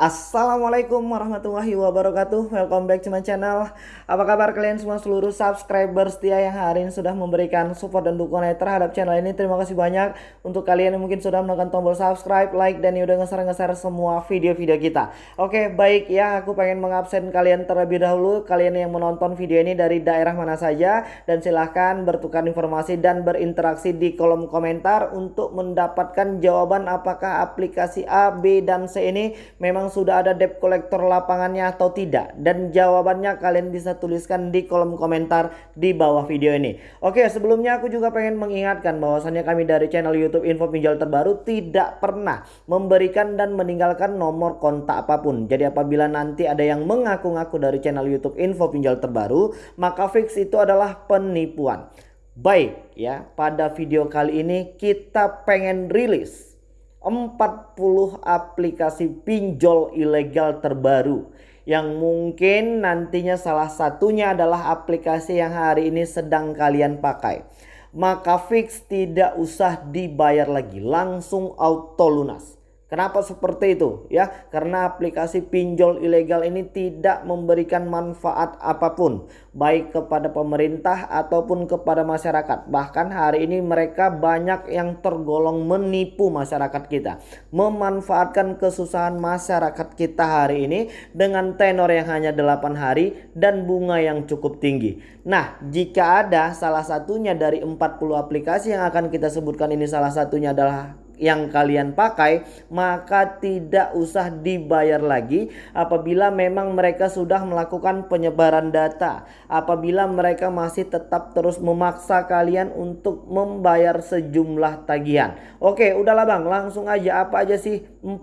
Assalamualaikum warahmatullahi wabarakatuh. Welcome back to my channel. Apa kabar kalian semua seluruh subscriber setia yang hari ini sudah memberikan support dan dukungan terhadap channel ini? Terima kasih banyak. Untuk kalian yang mungkin sudah menekan tombol subscribe, like, dan udah ngeser-ngeser semua video-video kita. Oke baik ya. Aku pengen mengabsen kalian terlebih dahulu. Kalian yang menonton video ini dari daerah mana saja. Dan silahkan bertukar informasi dan berinteraksi di kolom komentar Untuk mendapatkan jawaban apakah aplikasi A, B, dan C ini memang sudah ada debt collector lapangannya atau tidak? Dan jawabannya kalian bisa tuliskan di kolom komentar di bawah video ini. Oke, sebelumnya aku juga pengen mengingatkan bahwasannya kami dari channel YouTube Info Pinjol Terbaru tidak pernah memberikan dan meninggalkan nomor kontak apa pun. Jadi apabila nanti ada yang mengaku-ngaku dari channel YouTube Info Pinjol Terbaru, maka fix itu adalah penipuan. Baik ya, pada video kali ini kita pengen rilis 40 aplikasi pinjol ilegal terbaru yang mungkin nantinya salah satunya adalah aplikasi yang hari ini sedang kalian pakai. Maka fix tidak usah dibayar lagi, langsung auto lunas. Kenapa seperti itu? Ya, karena aplikasi pinjol ilegal ini tidak memberikan manfaat apa pun baik kepada pemerintah ataupun kepada masyarakat. Bahkan hari ini mereka banyak yang tergolong menipu masyarakat kita, memanfaatkan kesusahan masyarakat kita hari ini dengan tenor yang hanya 8 hari dan bunga yang cukup tinggi. Nah, jika ada salah satunya dari 40 aplikasi yang akan kita sebutkan ini salah satunya adalah yang kalian pakai maka tidak usah dibayar lagi apabila memang mereka sudah melakukan penyebaran data. Apabila mereka masih tetap terus memaksa kalian untuk membayar sejumlah tagihan. Oke udahlah bang langsung aja. Apa aja sih 40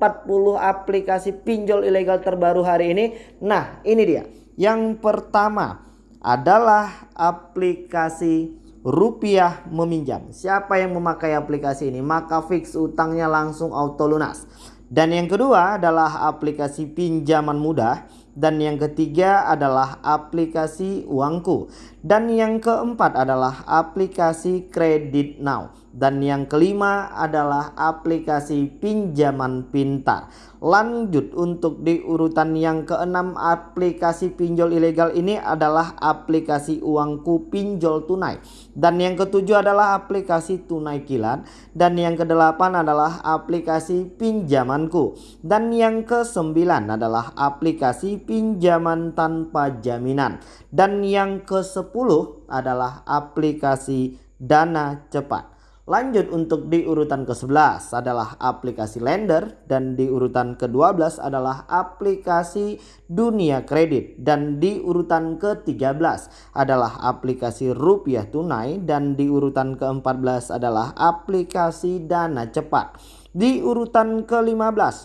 aplikasi pinjol ilegal terbaru hari ini? Nah ini dia. Yang pertama adalah aplikasi rupiah meminjam. Siapa yang memakai aplikasi ini maka fix utangnya langsung auto lunas. Dan yang kedua adalah aplikasi pinjaman mudah dan yang ketiga adalah aplikasi uangku dan yang keempat adalah aplikasi kredit now dan yang kelima adalah aplikasi pinjaman pintar. Lanjut untuk di urutan yang keenam aplikasi pinjol ilegal ini adalah aplikasi uangku pinjol tunai. Dan yang ketujuh adalah aplikasi tunai kilat. Dan yang kedelapan adalah aplikasi pinjamanku. Dan yang kesembilan adalah aplikasi pinjaman tanpa jaminan. Dan yang ke sepuluh adalah aplikasi dana cepat. Lanjut untuk di urutan ke-11 adalah aplikasi lender dan di urutan ke-12 adalah aplikasi dunia kredit dan di urutan ke-13 adalah aplikasi rupiah tunai dan di urutan ke-14 adalah aplikasi dana cepat. Di urutan ke-15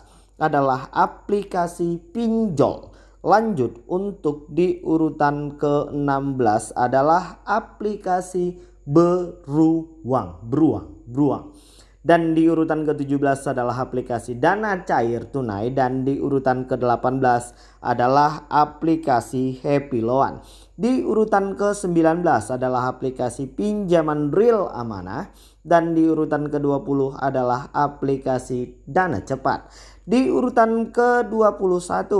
adalah aplikasi pinjol. Lanjut untuk di urutan ke-16 adalah aplikasi beruang, beruang, beruang. Dan di urutan ke-17 adalah aplikasi dana cair tunai dan di urutan ke-18 adalah aplikasi Happy Loan. Di urutan ke-19 adalah aplikasi pinjaman real amanah dan di urutan ke-20 adalah aplikasi dana cepat. Di urutan ke-21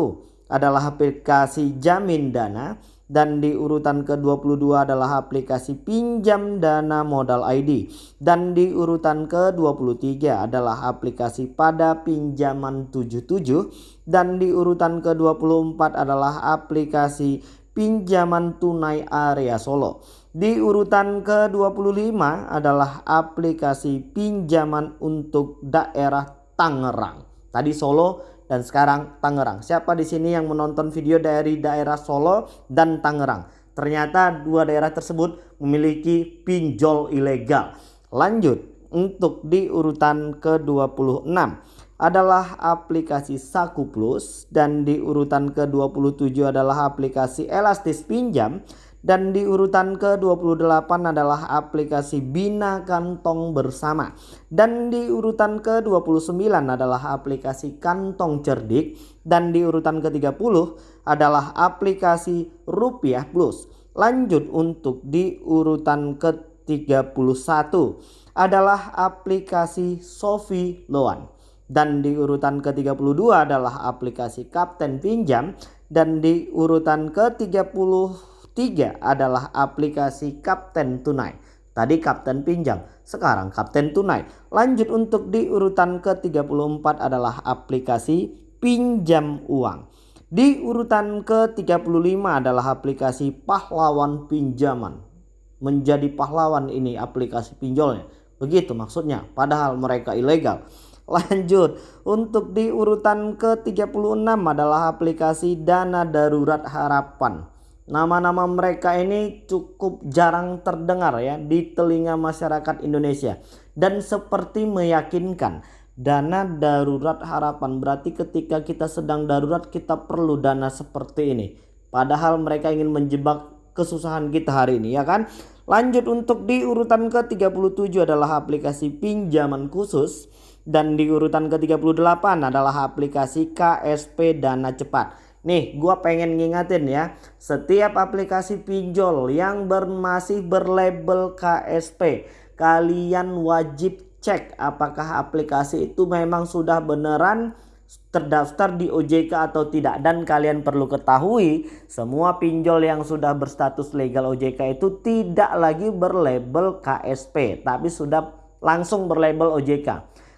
adalah aplikasi jamin dana dan di urutan ke-22 adalah aplikasi pinjam dana modal ID dan di urutan ke-23 adalah aplikasi pada pinjaman 77 dan di urutan ke-24 adalah aplikasi pinjaman tunai area Solo. Di urutan ke-25 adalah aplikasi pinjaman untuk daerah Tangerang. Tadi Solo dan sekarang Tangerang. Siapa di sini yang menonton video dari daerah Solo dan Tangerang? Ternyata dua daerah tersebut memiliki pinjol ilegal. Lanjut untuk di urutan ke-26 adalah aplikasi Saku Plus dan di urutan ke-27 adalah aplikasi Elastis Pinjam dan di urutan ke-28 adalah aplikasi Bina Kantong Bersama. Dan di urutan ke-29 adalah aplikasi Kantong Cerdik. Dan di urutan ke-30 adalah aplikasi Rupiah Plus. Lanjut untuk di urutan ke-31 adalah aplikasi Sofi Loan. dan di urutan ke-32 adalah aplikasi Kapten Pinjam dan di urutan ke-33 adalah aplikasi Kapten Tunai. Tadi Kapten Pinjam, sekarang Kapten Tunai. Lanjut untuk di urutan ke-34 adalah aplikasi Pinjam Uang. Di urutan ke-35 adalah aplikasi Pahlawan Pinjaman. Menjadi pahlawan ini aplikasi pinjolnya. Begitu maksudnya, padahal mereka ilegal. Lanjut, untuk di urutan ke-36 adalah aplikasi Dana Darurat Harapan. Nama-nama mereka ini cukup jarang terdengar ya di telinga masyarakat Indonesia dan seperti meyakinkan dana darurat harapan berarti ketika kita sedang darurat kita perlu dana seperti ini. Padahal mereka ingin menjebak kesusahan kita hari ini ya kan. Lanjut untuk di urutan ke-37 adalah aplikasi pinjaman khusus dan di urutan ke-38 adalah aplikasi KSP Dana Cepat. Nih gua pengen ngingatin ya Setiap aplikasi pinjol yang ber, masih berlabel KSP Kalian wajib cek apakah aplikasi itu memang sudah beneran terdaftar di OJK atau tidak dan kalian perlu ketahui semua pinjol yang sudah berstatus legal OJK itu tidak lagi berlabel KSP tapi sudah langsung berlabel OJK.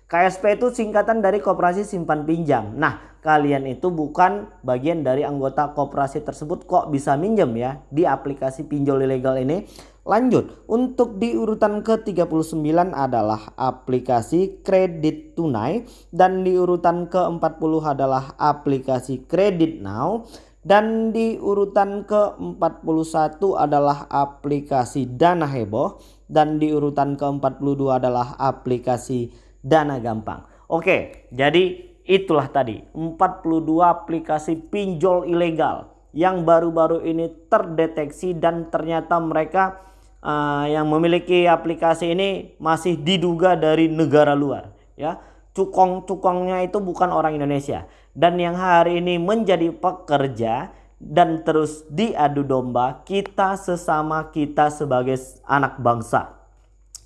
KSP itu singkatan dari Koperasi Simpan Pinjam. Nah, kalian itu bukan bagian dari anggota koperasi tersebut kok bisa minjem ya di aplikasi pinjol ilegal ini. Lanjut, untuk di urutan ke-39 adalah aplikasi kredit tunai dan di urutan ke-40 adalah aplikasi kredit now dan di urutan ke-41 adalah aplikasi dana heboh dan di urutan ke-42 adalah aplikasi dana gampang. Oke, jadi itulah tadi 42 aplikasi pinjol ilegal yang baru-baru ini terdeteksi dan ternyata mereka uh, yang memiliki aplikasi ini masih diduga dari negara luar ya. Cukong-cukongnya itu bukan orang Indonesia dan yang hari ini menjadi pekerja dan terus diadu domba kita sesama kita sebagai anak bangsa.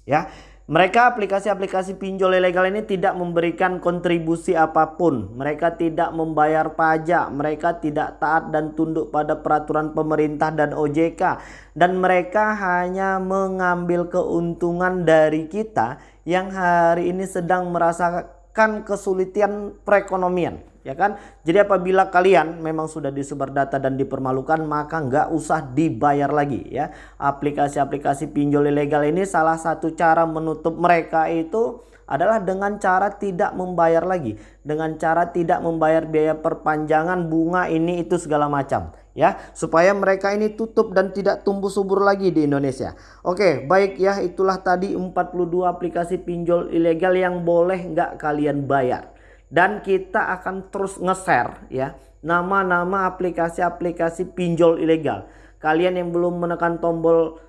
Ya, mereka aplikasi-aplikasi pinjol ilegal ini tidak memberikan kontribusi apa pun. Mereka tidak membayar pajak, mereka tidak taat dan tunduk pada peraturan pemerintah dan OJK. Dan mereka hanya mengambil keuntungan dari kita yang hari ini sedang merasakan kesulitan perekonomian ya kan? Jadi apabila kalian memang sudah disebar data dan dipermalukan maka nggak usah dibayar lagi ya. Aplikasi-aplikasi pinjol ilegal ini salah satu cara menutup mereka itu adalah dengan cara tidak membayar lagi. Dengan cara tidak membayar biaya perpanjangan bunga ini itu segala macam ya. Supaya mereka ini tutup dan tidak tumbuh subur lagi di Indonesia. Oke baik ya. Itulah tadi 42 aplikasi pinjol ilegal yang boleh nggak kalian bayar dan kita akan terus nge-share ya nama-nama aplikasi-aplikasi pinjol ilegal. Kalian yang belum menekan tombol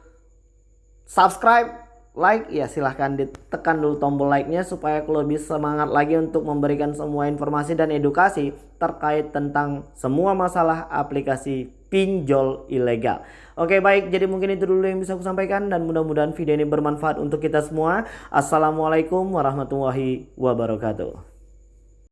subscribe, like ya silahkan ditekan dulu tombol like-nya supaya aku lebih semangat lagi untuk memberikan semua informasi dan edukasi terkait tentang semua masalah aplikasi pinjol ilegal. Oke baik jadi mungkin itu dulu yang bisa aku sampaikan dan mudah-mudahan video ini bermanfaat untuk kita semua. Assalamualaikum warahmatullahi wabarakatuh.